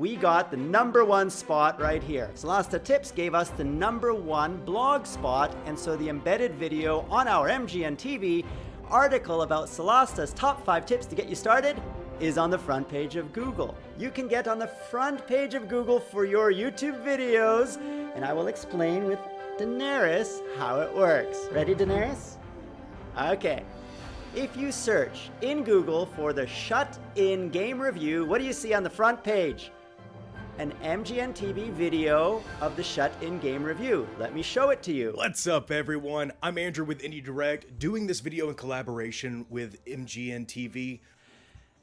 we got the number one spot right here. Solasta Tips gave us the number one blog spot, and so the embedded video on our MGN TV article about Solasta's top five tips to get you started is on the front page of Google. You can get on the front page of Google for your YouTube videos, and I will explain with Daenerys how it works. Ready, Daenerys? Okay. If you search in Google for the Shut In Game Review, what do you see on the front page? An MGN TV video of the Shut In Game Review. Let me show it to you. What's up, everyone? I'm Andrew with Indie Direct, doing this video in collaboration with MGN TV.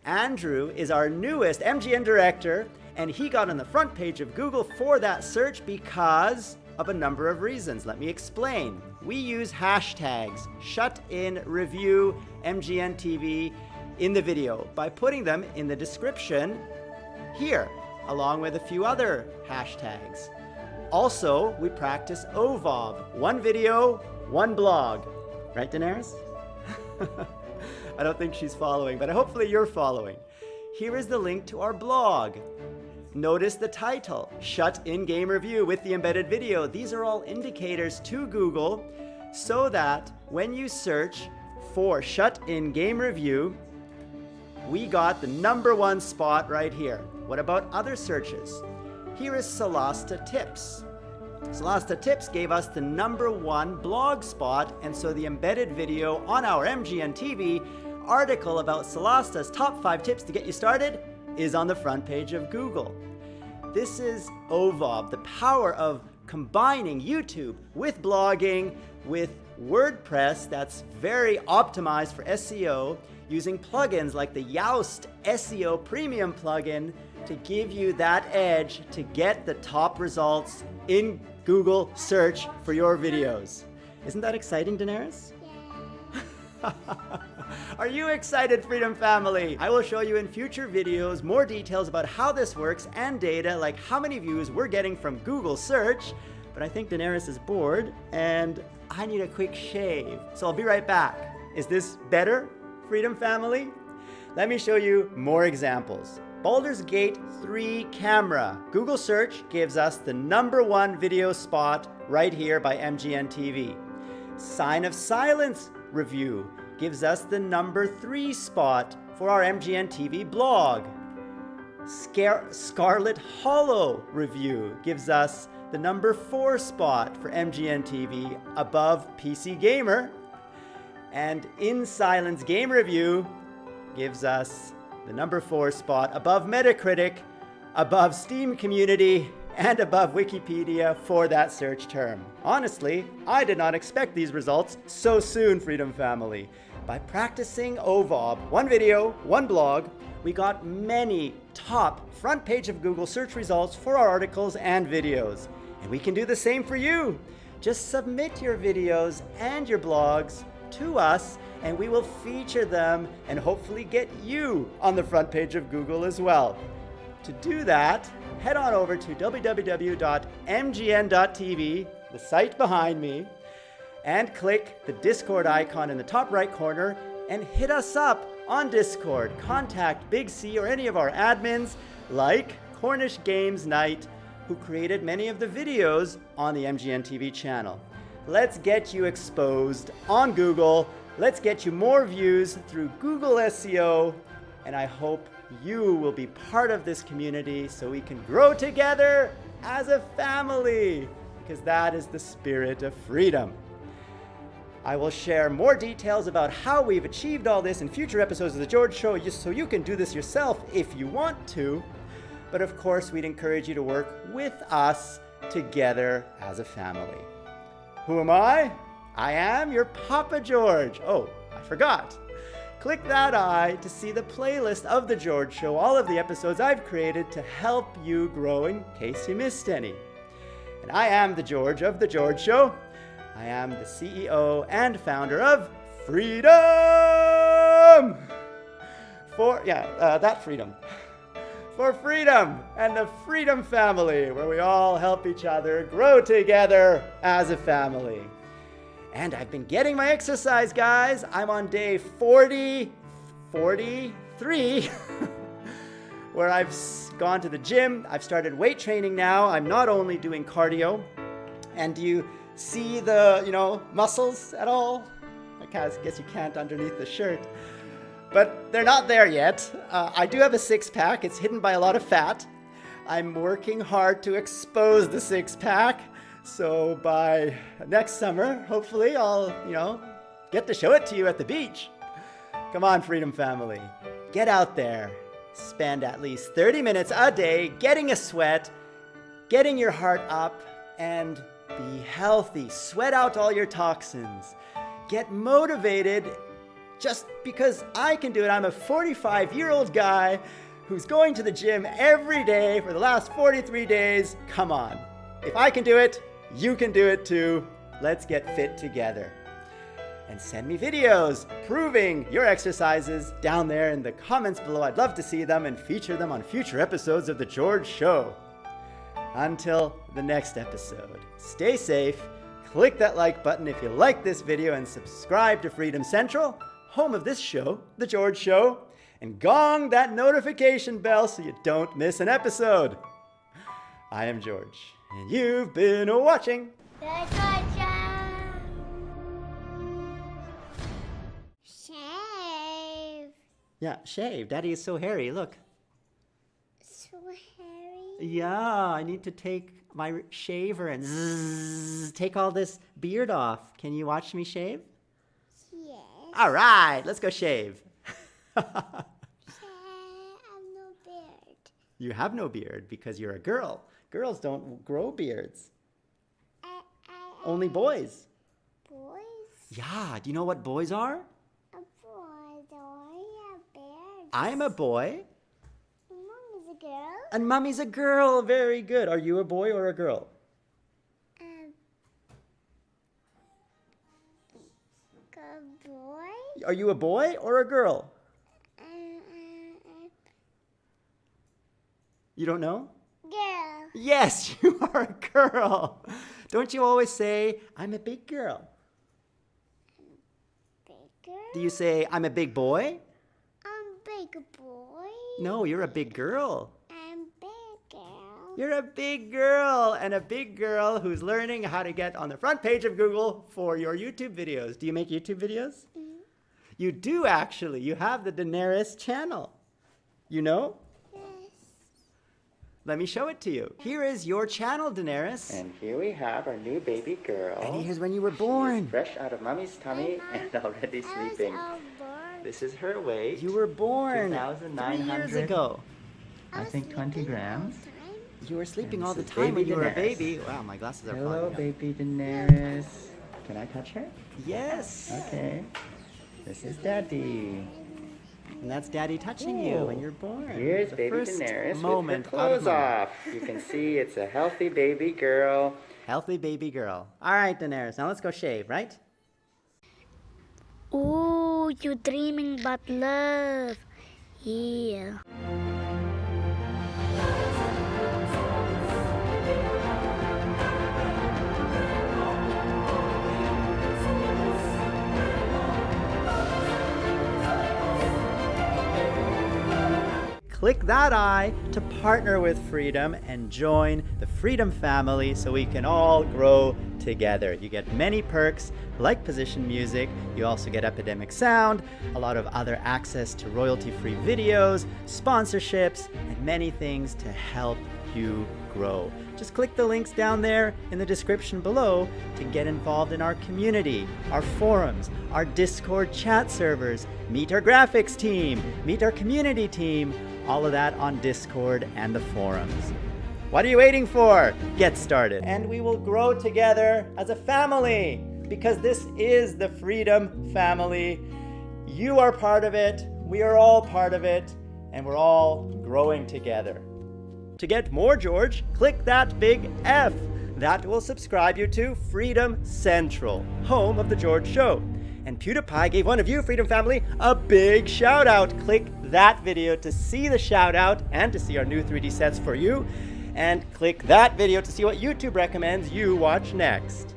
Andrew is our newest MGN director, and he got on the front page of Google for that search because of a number of reasons. Let me explain. We use hashtags shut in review MGN TV in the video by putting them in the description here, along with a few other hashtags. Also, we practice OVOB, one video, one blog. Right, Daenerys? I don't think she's following, but hopefully you're following. Here is the link to our blog. Notice the title, Shut In Game Review with the embedded video. These are all indicators to Google so that when you search for Shut In Game Review, we got the number one spot right here. What about other searches? Here is Solasta Tips. Solasta Tips gave us the number one blog spot, and so the embedded video on our MGN TV article about Solasta's top five tips to get you started is on the front page of Google. This is OVOB, the power of combining YouTube with blogging, with WordPress that's very optimized for SEO, using plugins like the Yoast SEO Premium plugin to give you that edge to get the top results in Google search for your videos. Isn't that exciting, Daenerys? Yeah. Are you excited, Freedom Family? I will show you in future videos more details about how this works and data like how many views we're getting from Google search. But I think Daenerys is bored and I need a quick shave. So I'll be right back. Is this better, Freedom Family? Let me show you more examples. Baldur's Gate 3 camera. Google search gives us the number one video spot right here by MGN TV. Sign of Silence review gives us the number three spot for our MGN TV blog. Scar Scarlet Hollow review gives us the number four spot for MGN TV above PC Gamer. And In Silence Game Review gives us the number four spot above Metacritic, above Steam Community, and above Wikipedia for that search term. Honestly, I did not expect these results so soon, Freedom Family. By practicing OVOB, one video, one blog, we got many top front page of Google search results for our articles and videos. And we can do the same for you. Just submit your videos and your blogs to us and we will feature them and hopefully get you on the front page of Google as well. To do that, head on over to www.mgn.tv, the site behind me, and click the Discord icon in the top right corner and hit us up on Discord. Contact Big C or any of our admins like Cornish Games Night, who created many of the videos on the MGN TV channel. Let's get you exposed on Google. Let's get you more views through Google SEO. And I hope you will be part of this community so we can grow together as a family, because that is the spirit of freedom. I will share more details about how we've achieved all this in future episodes of The George Show, just so you can do this yourself if you want to. But of course, we'd encourage you to work with us together as a family. Who am I? I am your Papa George. Oh, I forgot. Click that eye to see the playlist of The George Show, all of the episodes I've created to help you grow in case you missed any. And I am the George of The George Show. I am the CEO and founder of Freedom! For, yeah, uh, that freedom. For freedom and the Freedom Family, where we all help each other grow together as a family. And I've been getting my exercise, guys. I'm on day 40, 43. where I've gone to the gym. I've started weight training now. I'm not only doing cardio. And do you see the, you know, muscles at all? I guess you can't underneath the shirt. But they're not there yet. Uh, I do have a six pack. It's hidden by a lot of fat. I'm working hard to expose the six pack. So by next summer, hopefully I'll, you know, get to show it to you at the beach. Come on, Freedom Family. Get out there. Spend at least 30 minutes a day getting a sweat, getting your heart up, and be healthy. Sweat out all your toxins. Get motivated just because I can do it. I'm a 45 year old guy who's going to the gym every day for the last 43 days. Come on. If I can do it, you can do it too. Let's get fit together and send me videos proving your exercises down there in the comments below. I'd love to see them and feature them on future episodes of The George Show. Until the next episode, stay safe, click that like button if you like this video, and subscribe to Freedom Central, home of this show, The George Show, and gong that notification bell so you don't miss an episode. I am George, and you've been watching The George Show. Shave. Yeah, shave. Daddy is so hairy. Look. So hairy. Yeah, I need to take my shaver and zzz, take all this beard off. Can you watch me shave? Yes. All right, let's go shave. Shave. I'm no beard. you have no beard because you're a girl. Girls don't grow beards. I, I, Only boys. boys. Yeah, do you know what boys are? A boy. I have beard? I'm a boy Mom is a girl. and mommy's a girl. Very good. Are you a boy or a girl? Um. Good boy. Are you a boy or a girl? You don't know? girl. Yes, you are a girl. Don't you always say, I'm a big girl? Do you say, I'm a big boy? I'm big boy. No, you're a big girl. I'm big girl. You're a big girl and a big girl who's learning how to get on the front page of Google for your YouTube videos. Do you make YouTube videos? You do actually. You have the Daenerys channel. You know? Yes. Let me show it to you. Here is your channel, Daenerys. And here we have our new baby girl. And here's when you were born. Fresh out of mommy's tummy and already sleeping. This is her weight. You were born three 2,900. years ago. I was think 20 sleeping all grams. The time. You were sleeping And all the time when baby you were a baby. Wow, my glasses are Hello, fogging up. baby Daenerys. Can I touch her? Yes. Okay. This is Daddy. And that's Daddy touching you when you're born. Here's The baby first Daenerys moment with her clothes mommy. off. You can see it's a healthy baby girl. Healthy baby girl. All right, Daenerys. Now let's go shave, right? Ooh, you're dreaming about love. Yeah. Click that eye to partner with Freedom and join the Freedom family so we can all grow together. You get many perks like position music, you also get Epidemic Sound, a lot of other access to royalty free videos, sponsorships, and many things to help you grow. Just click the links down there in the description below to get involved in our community, our forums, our Discord chat servers, meet our graphics team, meet our community team, all of that on Discord and the forums. What are you waiting for? Get started. And we will grow together as a family because this is the Freedom Family. You are part of it, we are all part of it, and we're all growing together. To get more George, click that big F. That will subscribe you to Freedom Central, home of The George Show. And PewDiePie gave one of you, Freedom Family, a big shout out. Click that video to see the shout out and to see our new 3D sets for you. And click that video to see what YouTube recommends you watch next.